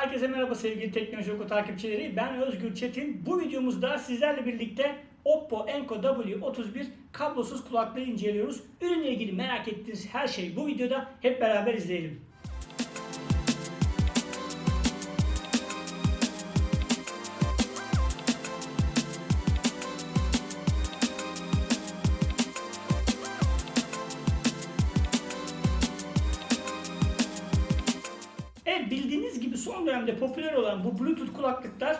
Herkese merhaba sevgili Teknoloji Oku takipçileri. Ben Özgür Çetin. Bu videomuzda sizlerle birlikte Oppo Enco W31 kablosuz kulaklığı inceliyoruz. Ürünle ilgili merak ettiğiniz her şey bu videoda. Hep beraber izleyelim. Son dönemde popüler olan bu Bluetooth kulaklıklar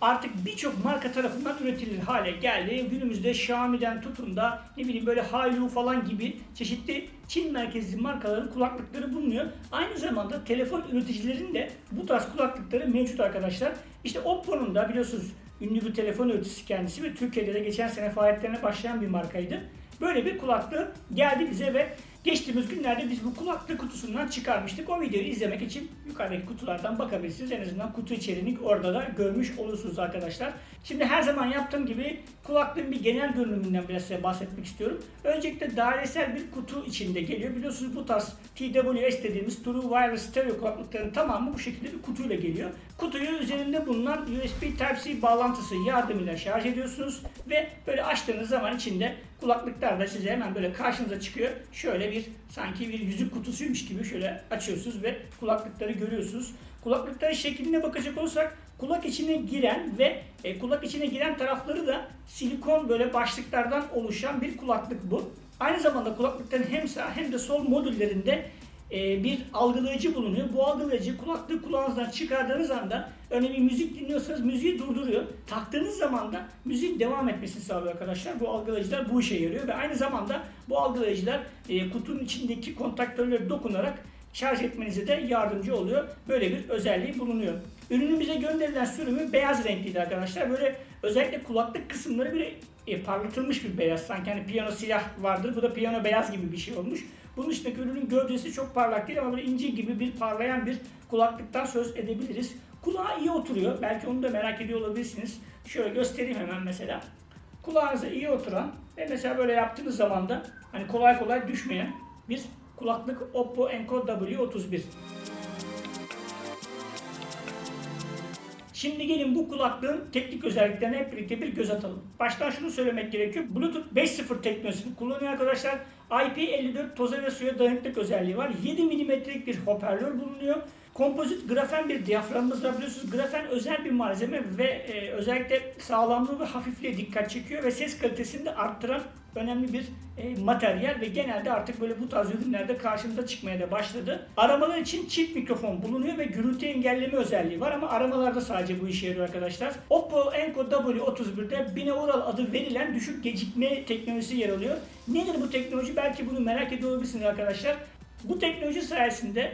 artık birçok marka tarafından üretilir hale geldi. Günümüzde Xiaomi'den tutun da ne bileyim böyle Hailu falan gibi çeşitli Çin merkezli markaların kulaklıkları bulunuyor. Aynı zamanda telefon üreticilerinin de bu tarz kulaklıkları mevcut arkadaşlar. İşte Oppo'nun da biliyorsunuz ünlü bir telefon üreticisi kendisi ve Türkiye'de de geçen sene faaliyetlerine başlayan bir markaydı. Böyle bir kulaklığı geldi bize ve geçtiğimiz günlerde biz bu kulaklık kutusundan çıkarmıştık. O videoyu izlemek için yukarıdaki kutulardan bakabilirsiniz. En azından kutu içeriğini orada da görmüş olursunuz arkadaşlar. Şimdi her zaman yaptığım gibi kulaklığın bir genel görünümünden biraz size bahsetmek istiyorum. Öncelikle dairesel bir kutu içinde geliyor. Biliyorsunuz bu tarz TWS dediğimiz True Wireless Stereo kulaklıkların tamamı bu şekilde bir kutuyla geliyor. Kutuyu üzerinde bulunan USB Type-C bağlantısı yardımıyla şarj ediyorsunuz ve böyle açtığınız zaman içinde kulaklıklar da size hemen böyle karşınıza çıkıyor. Şöyle bir sanki bir yüzük kutusuymuş gibi şöyle açıyorsunuz ve kulaklıkları görüyorsunuz. Kulaklıkların şekline bakacak olursak kulak içine giren ve e, kulak içine giren tarafları da silikon böyle başlıklardan oluşan bir kulaklık bu. Aynı zamanda kulaklıkların hem sağ hem de sol modüllerinde e, bir algılayıcı bulunuyor. Bu algılayıcı kulaklık kulağınızdan çıkardığınız anda örneğin müzik dinliyorsanız müziği durduruyor. Taktığınız zaman da müzik devam etmesini sağlıyor arkadaşlar. Bu algılayıcılar bu işe yarıyor ve aynı zamanda bu algılayıcılar e, kutunun içindeki kontaktörlere dokunarak şarj etmenize de yardımcı oluyor. Böyle bir özelliği bulunuyor. Ürünümüze gönderilen sürümü beyaz renkliydi arkadaşlar. Böyle özellikle kulaklık kısımları bir e, parlatılmış bir beyaz. Sanki hani piyano siyah vardır. Bu da piyano beyaz gibi bir şey olmuş. Bunun dışındaki ürünün gövdesi çok parlak değil ama böyle inci gibi bir parlayan bir kulaklıktan söz edebiliriz. Kulağa iyi oturuyor. Belki onu da merak ediyor olabilirsiniz. Şöyle göstereyim hemen mesela. Kulağınıza iyi oturan ve mesela böyle yaptığınız zaman da hani kolay kolay düşmeyen bir kulaklık Oppo Enco W31. Şimdi gelin bu kulaklığın teknik özelliklerine hep birlikte bir göz atalım. Baştan şunu söylemek gerekiyor. Bluetooth 5.0 teknolojisini kullanıyor arkadaşlar. IP54 toza ve suya dayanıklık özelliği var. 7 mm'lik bir hoparlör bulunuyor. Kompozit grafen bir diyaframımız var biliyorsunuz. Grafen özel bir malzeme ve e, özellikle sağlamlığı ve hafifliğe dikkat çekiyor ve ses kalitesini de arttıran önemli bir e, materyal ve genelde artık böyle bu tarz ürünlerde karşımıza çıkmaya da başladı. Aramalar için çift mikrofon bulunuyor ve gürültü engelleme özelliği var ama aramalarda sadece bu işe yarıyor arkadaşlar. Oppo Enco W31'de binaural adı verilen düşük gecikme teknolojisi yer alıyor. Nedir bu teknoloji? Belki bunu merak ediyor olabilirsiniz arkadaşlar. Bu teknoloji sayesinde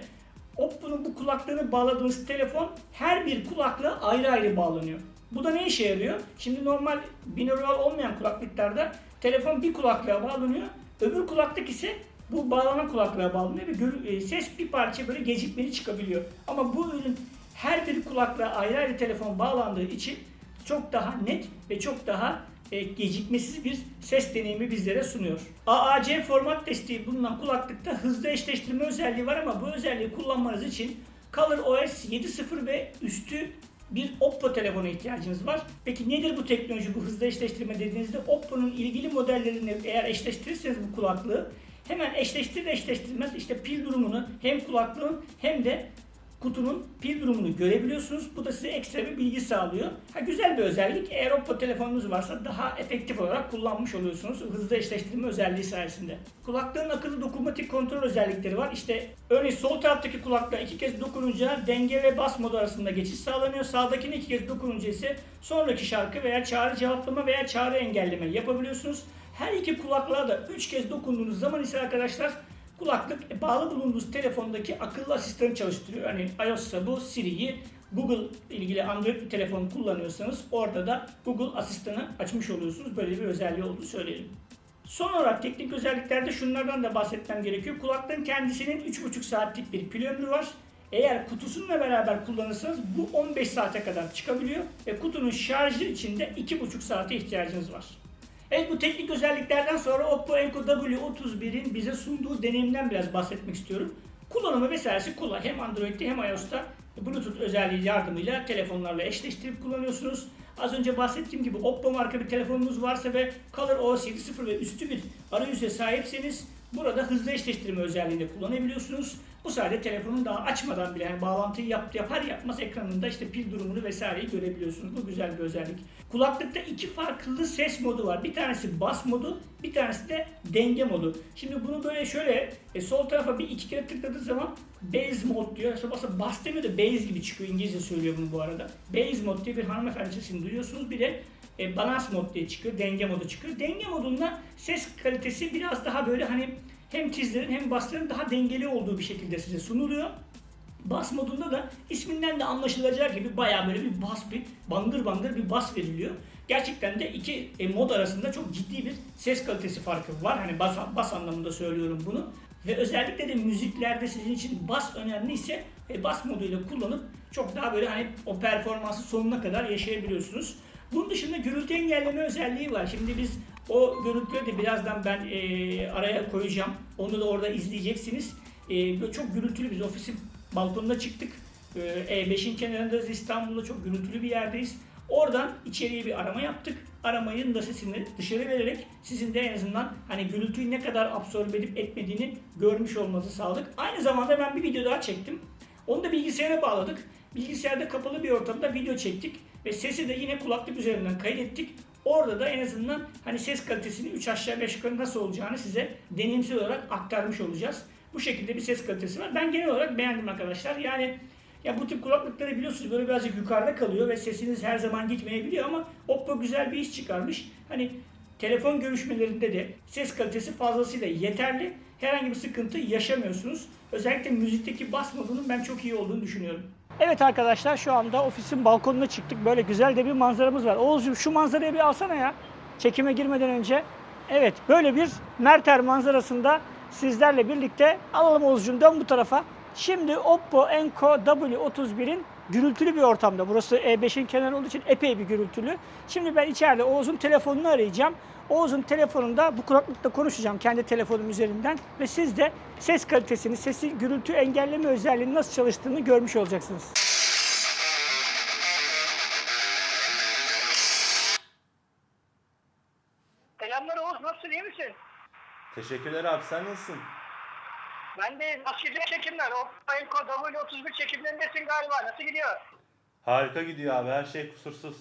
Oppo'nun bu kulaklığını bağladığınız telefon her bir kulaklığa ayrı ayrı bağlanıyor. Bu da ne işe yarıyor? Şimdi normal binaural olmayan kulaklıklarda telefon bir kulaklığa bağlanıyor. Öbür kulaklık ise bu bağlanan kulaklığa bağlanıyor ve e, ses bir parça böyle gecikmeli çıkabiliyor. Ama bu ürün her bir kulaklığa ayrı ayrı telefon bağlandığı için çok daha net ve çok daha e, gecikmesiz bir ses deneyimi bizlere sunuyor. AAC format desteği bulunan kulaklıkta hızlı eşleştirme özelliği var ama bu özelliği kullanmanız için ColorOS 7.0 ve üstü bir Oppo telefona ihtiyacınız var. Peki nedir bu teknoloji, bu hızlı eşleştirme dediğinizde Oppo'nun ilgili modellerini eğer eşleştirirseniz bu kulaklığı hemen eşleştirir eşleştirmez işte pil durumunu hem kulaklığın hem de kutunun pil durumunu görebiliyorsunuz. Bu da size ekstra bir bilgi sağlıyor. Ha, güzel bir özellik. Eğer Oppo telefonunuz varsa daha efektif olarak kullanmış oluyorsunuz. Hızlı eşleştirme özelliği sayesinde. Kulaklığın akıllı dokunmatik kontrol özellikleri var. İşte örneğin sol taraftaki kulaklığa iki kez dokununca denge ve bas modu arasında geçiş sağlanıyor. Sağdakine iki kez dokununca ise sonraki şarkı veya çağrı cevaplama veya çağrı engelleme yapabiliyorsunuz. Her iki kulaklığa da 3 kez dokunduğunuz zaman ise arkadaşlar kulaklık e, bağlı bulunduğunuz telefondaki akıllı asistanı çalıştırıyor. Örneğin iOS'sa bu Siri'yi Google ilgili Android bir telefon kullanıyorsanız orada da Google asistanı açmış oluyorsunuz. Böyle bir özelliği olduğunu söyleyelim. Son olarak teknik özelliklerde şunlardan da bahsetmem gerekiyor. Kulaklığın kendisinin 3,5 saatlik bir pil ömrü var. Eğer kutusunla beraber kullanırsanız bu 15 saate kadar çıkabiliyor ve kutunun şarjı için de 2,5 saate ihtiyacınız var. Evet bu teknik özelliklerden sonra Oppo Enco W31'in bize sunduğu deneyimden biraz bahsetmek istiyorum. Kullanımı vesairesi kolay. Hem Android'de hem iOS'ta Bluetooth özelliği yardımıyla telefonlarla eşleştirip kullanıyorsunuz. Az önce bahsettiğim gibi Oppo marka bir telefonunuz varsa ve Color OS 7.0 ve üstü bir arayüze sahipseniz burada hızlı eşleştirme özelliğini kullanabiliyorsunuz. Bu sayede telefonun daha açmadan bile yani bağlantıyı yap, yapar yapmaz ekranında işte pil durumunu vesaireyi görebiliyorsunuz. Bu güzel bir özellik. Kulaklıkta iki farklı ses modu var. Bir tanesi bas modu, bir tanesi de denge modu. Şimdi bunu böyle şöyle e, sol tarafa bir iki kere tıkladığı zaman bass mod diyor. İşte aslında bass demiyor da bass gibi çıkıyor. İngilizce söylüyor bunu bu arada. Bass mod diye bir hanımefendi sesini duyuyorsunuz. Bir de e, balance mod diye çıkıyor. Denge modu çıkıyor. Denge modunda ses kalitesi biraz daha böyle hani hem tizlerin hem basların daha dengeli olduğu bir şekilde size sunuluyor. Bas modunda da isminden de anlaşılacağı gibi bayağı böyle bir bas bir bangır bangır bir bas veriliyor. Gerçekten de iki e, mod arasında çok ciddi bir ses kalitesi farkı var. Hani bas, bas anlamında söylüyorum bunu. Ve özellikle de müziklerde sizin için bas önemliyse e, bas moduyla kullanıp çok daha böyle hani o performansı sonuna kadar yaşayabiliyorsunuz. Bunun dışında gürültü engelleme özelliği var. Şimdi biz o görüntüleri de birazdan ben e, araya koyacağım. Onu da orada izleyeceksiniz. E, böyle çok gürültülü biz ofisin balkonuna çıktık. E, E5'in kenarındayız. İstanbul'da çok gürültülü bir yerdeyiz. Oradan içeriye bir arama yaptık. Aramayın da sesini dışarı vererek sizin de en azından hani gürültüyü ne kadar absorbe edip etmediğini görmüş olmanızı sağladık. Aynı zamanda ben bir video daha çektim. Onu da bilgisayara bağladık. Bilgisayarda kapalı bir ortamda video çektik ve sesi de yine kulaklık üzerinden kaydettik. Orada da en azından hani ses kalitesini 3 aşağı 5 yukarı nasıl olacağını size deneyimsel olarak aktarmış olacağız. Bu şekilde bir ses kalitesi var. Ben genel olarak beğendim arkadaşlar. Yani ya bu tip kulaklıkları biliyorsunuz böyle birazcık yukarıda kalıyor ve sesiniz her zaman gitmeyebiliyor ama Oppo güzel bir iş çıkarmış. Hani telefon görüşmelerinde de ses kalitesi fazlasıyla yeterli. Herhangi bir sıkıntı yaşamıyorsunuz. Özellikle müzikteki bas modunun ben çok iyi olduğunu düşünüyorum. Evet arkadaşlar şu anda ofisin balkonuna çıktık. Böyle güzel de bir manzaramız var. Oğuzcuğum şu manzarayı bir alsana ya. Çekime girmeden önce. Evet böyle bir Merter manzarasında sizlerle birlikte alalım Oğuzcuğum dön bu tarafa. Şimdi Oppo Enco W31'in gürültülü bir ortamda. Burası E5'in kenarı olduğu için epey bir gürültülü. Şimdi ben içeride Oğuz'un telefonunu arayacağım. Oğuz'un telefonunda bu kulaklıkta konuşacağım kendi telefonum üzerinden ve siz de ses kalitesini, sesi gürültü engelleme özelliğinin nasıl çalıştığını görmüş olacaksınız. Selamlar Oğuz, nasılsın, iyi misin? Teşekkürler abi sen nasılsın? Ben de nasıl gidiyor çekimler? O Enko W31 çekimlerindesin galiba, nasıl gidiyor? Harika gidiyor abi her şey kusursuz.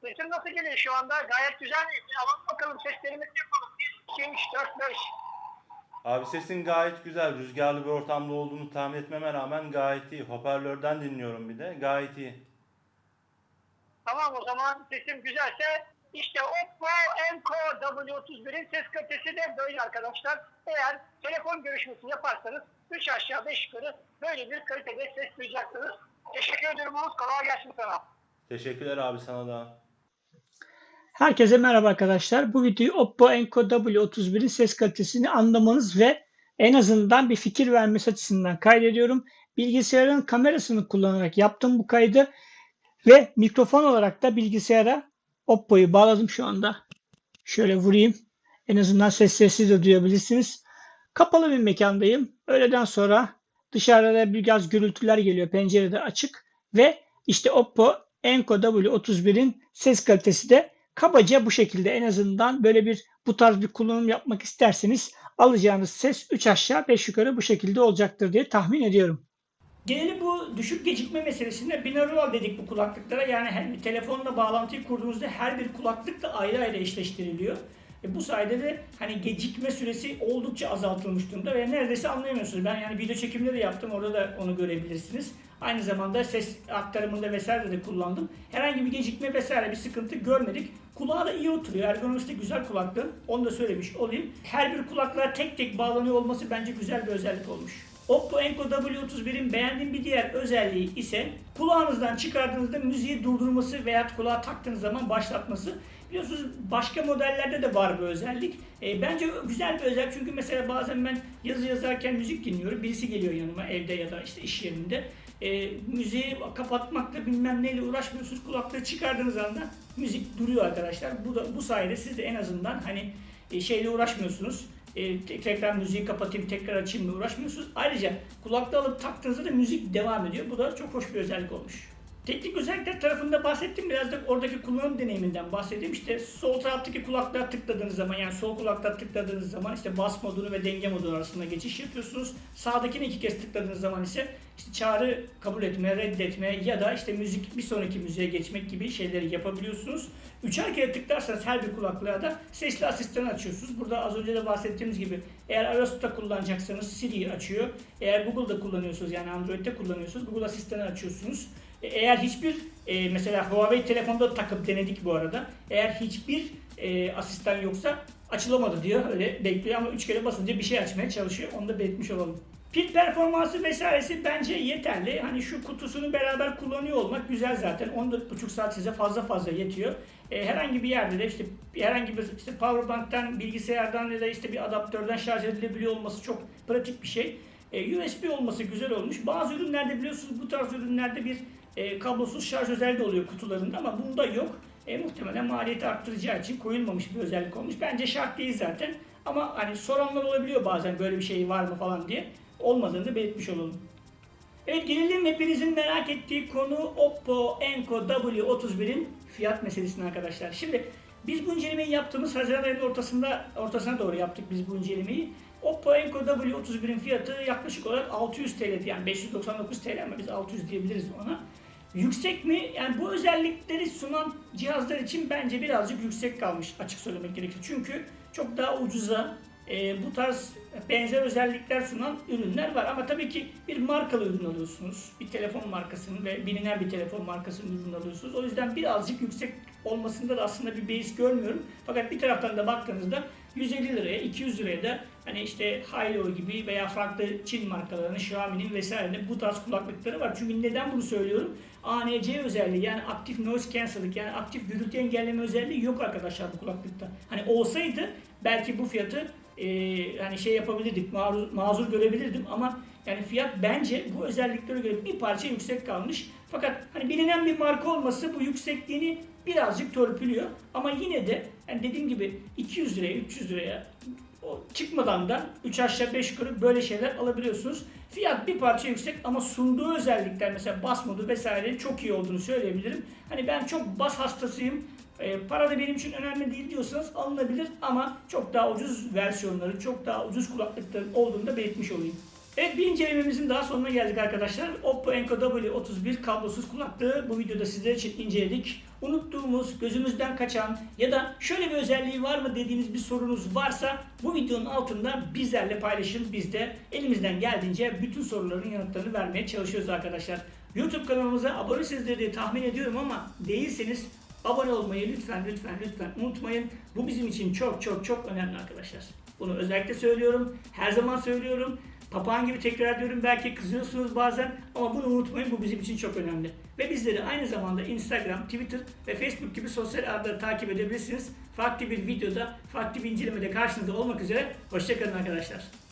Sesin nasıl geliyor şu anda? Gayet güzel. Alalım bakalım seslerimizi yapalım. 1, 2, 3, 4, 5. Abi sesin gayet güzel. Rüzgarlı bir ortamda olduğunu tahmin etmeme rağmen gayet iyi. Hoparlörden dinliyorum bir de. Gayet iyi. Tamam o zaman sesim güzelse işte Oppo Enco W31'in ses kalitesi de böyle arkadaşlar. Eğer telefon görüşmesi yaparsanız 3 aşağı 5 yukarı böyle bir kalitede ses duyacaksınız. Teşekkür ederim Oğuz, kolay gelsin sana. Teşekkürler abi sana da. Herkese merhaba arkadaşlar. Bu videoyu Oppo Enco W31'in ses kalitesini anlamanız ve en azından bir fikir vermesi açısından kaydediyorum. Bilgisayarın kamerasını kullanarak yaptım bu kaydı ve mikrofon olarak da bilgisayara Oppo'yu bağladım şu anda. Şöyle vurayım. En azından ses sesi de duyabilirsiniz. Kapalı bir mekandayım. Öğleden sonra dışarıda biraz gürültüler geliyor. Pencere de açık ve işte Oppo Enco W31'in ses kalitesi de kabaca bu şekilde en azından böyle bir bu tarz bir kullanım yapmak isterseniz alacağınız ses 3 aşağı 5 yukarı bu şekilde olacaktır diye tahmin ediyorum. Geneli bu düşük gecikme meselesinde binaural dedik bu kulaklıklara. Yani her bir telefonla bağlantıyı kurduğunuzda her bir kulaklık da ayrı ayrı eşleştiriliyor. E bu sayede de hani gecikme süresi oldukça azaltılmış durumda ve neredeyse anlayamıyorsunuz. Ben yani video çekimleri de yaptım orada da onu görebilirsiniz. Aynı zamanda ses aktarımında vesaire de kullandım. Herhangi bir gecikme vesaire bir sıkıntı görmedik. Kulağa da iyi oturuyor. Ergonomisi de güzel kulaklığın. Onu da söylemiş olayım. Her bir kulaklığa tek tek bağlanıyor olması bence güzel bir özellik olmuş. Oppo Enco W31'in beğendiğim bir diğer özelliği ise kulağınızdan çıkardığınızda müziği durdurması veya kulağa taktığınız zaman başlatması. Biliyorsunuz başka modellerde de var bu özellik. E, bence güzel bir özellik çünkü mesela bazen ben yazı yazarken müzik dinliyorum. Birisi geliyor yanıma evde ya da işte iş yerinde. E, müziği kapatmakla bilmem neyle uğraşmıyorsunuz. Kulaklığı çıkardığınız anda müzik duruyor arkadaşlar. Bu da bu sayede siz de en azından hani e, şeyle uğraşmıyorsunuz. e, tek- tekrar müziği kapatayım, tekrar açayım mı uğraşmıyorsunuz. Ayrıca kulaklığı alıp taktığınızda da müzik devam ediyor. Bu da çok hoş bir özellik olmuş. Teknik özellikler tarafında bahsettim. Biraz da oradaki kullanım deneyiminden bahsedeyim. İşte sol taraftaki kulaklığa tıkladığınız zaman yani sol kulaklığa tıkladığınız zaman işte bas modunu ve denge modu arasında geçiş yapıyorsunuz. Sağdakine iki kez tıkladığınız zaman ise işte çağrı kabul etme, reddetme ya da işte müzik bir sonraki müziğe geçmek gibi şeyleri yapabiliyorsunuz. Üçer kere tıklarsanız her bir kulaklığa da sesli asistanı açıyorsunuz. Burada az önce de bahsettiğimiz gibi eğer iOS'ta kullanacaksanız Siri açıyor. Eğer Google'da kullanıyorsunuz yani Android'de kullanıyorsunuz Google asistanı açıyorsunuz. E, Eğer hiçbir e, mesela Huawei telefonda takıp denedik bu arada. Eğer hiçbir e, asistan yoksa açılamadı diyor. Öyle bekliyor ama üç kere basınca bir şey açmaya çalışıyor. Onu da belirtmiş olalım. Pil performansı vesairesi bence yeterli. Hani şu kutusunu beraber kullanıyor olmak güzel zaten. 14,5 saat size fazla fazla yetiyor. E, herhangi bir yerde de işte herhangi bir işte powerbank'tan, bilgisayardan ya da işte bir adaptörden şarj edilebiliyor olması çok pratik bir şey. E, USB olması güzel olmuş. Bazı ürünlerde biliyorsunuz bu tarz ürünlerde bir e, kablosuz şarj özelliği de oluyor kutularında ama bunda yok. E, muhtemelen maliyeti arttıracağı için koyulmamış bir özellik olmuş. Bence şart değil zaten. Ama hani soranlar olabiliyor bazen böyle bir şey var mı falan diye. Olmadığını da belirtmiş olalım. Evet gelelim hepinizin merak ettiği konu Oppo Enco W31'in fiyat meselesine arkadaşlar. Şimdi biz bu incelemeyi yaptığımız Haziran ayının ortasında ortasına doğru yaptık biz bu incelemeyi. Oppo Enco W31'in fiyatı yaklaşık olarak 600 TL'di yani 599 TL ama biz 600 diyebiliriz ona. Yüksek mi? Yani bu özellikleri sunan cihazlar için bence birazcık yüksek kalmış açık söylemek gerekirse. Çünkü çok daha ucuza e, bu tarz benzer özellikler sunan ürünler var. Ama tabii ki bir markalı ürün alıyorsunuz. Bir telefon markasının ve bilinen bir telefon markasının ürün alıyorsunuz. O yüzden birazcık yüksek olmasında da aslında bir beis görmüyorum. Fakat bir taraftan da baktığınızda 150 liraya, 200 liraya da hani işte Hailu gibi veya farklı Çin markalarının, Xiaomi'nin vesairenin bu tarz kulaklıkları var. Çünkü neden bunu söylüyorum? ANC özelliği yani aktif noise cancelling yani aktif gürültü engelleme özelliği yok arkadaşlar bu kulaklıkta. Hani olsaydı belki bu fiyatı e, hani şey yapabilirdik, mazur, mazur görebilirdim ama yani fiyat bence bu özelliklere göre bir parça yüksek kalmış. Fakat hani bilinen bir marka olması bu yüksekliğini birazcık törpülüyor. Ama yine de yani dediğim gibi 200 liraya, 300 liraya çıkmadan da 3 aşağı 5 yukarı böyle şeyler alabiliyorsunuz. Fiyat bir parça yüksek ama sunduğu özellikler mesela bas modu vesaire çok iyi olduğunu söyleyebilirim. Hani ben çok bas hastasıyım. E, para da benim için önemli değil diyorsanız alınabilir ama çok daha ucuz versiyonları, çok daha ucuz kulaklıkların olduğunu da belirtmiş olayım. Evet bir incelememizin daha sonuna geldik arkadaşlar. Oppo Enco W31 kablosuz kulaklığı bu videoda sizler için inceledik. Unuttuğumuz, gözümüzden kaçan ya da şöyle bir özelliği var mı dediğiniz bir sorunuz varsa bu videonun altında bizlerle paylaşın. Biz de elimizden geldiğince bütün soruların yanıtlarını vermeye çalışıyoruz arkadaşlar. YouTube kanalımıza abonesizdir diye tahmin ediyorum ama değilseniz abone olmayı lütfen lütfen lütfen unutmayın. Bu bizim için çok çok çok önemli arkadaşlar. Bunu özellikle söylüyorum. Her zaman söylüyorum. Papağan gibi tekrar ediyorum belki kızıyorsunuz bazen ama bunu unutmayın bu bizim için çok önemli. Ve bizleri aynı zamanda Instagram, Twitter ve Facebook gibi sosyal ağları takip edebilirsiniz. Farklı bir videoda, farklı bir incelemede karşınızda olmak üzere. Hoşçakalın arkadaşlar.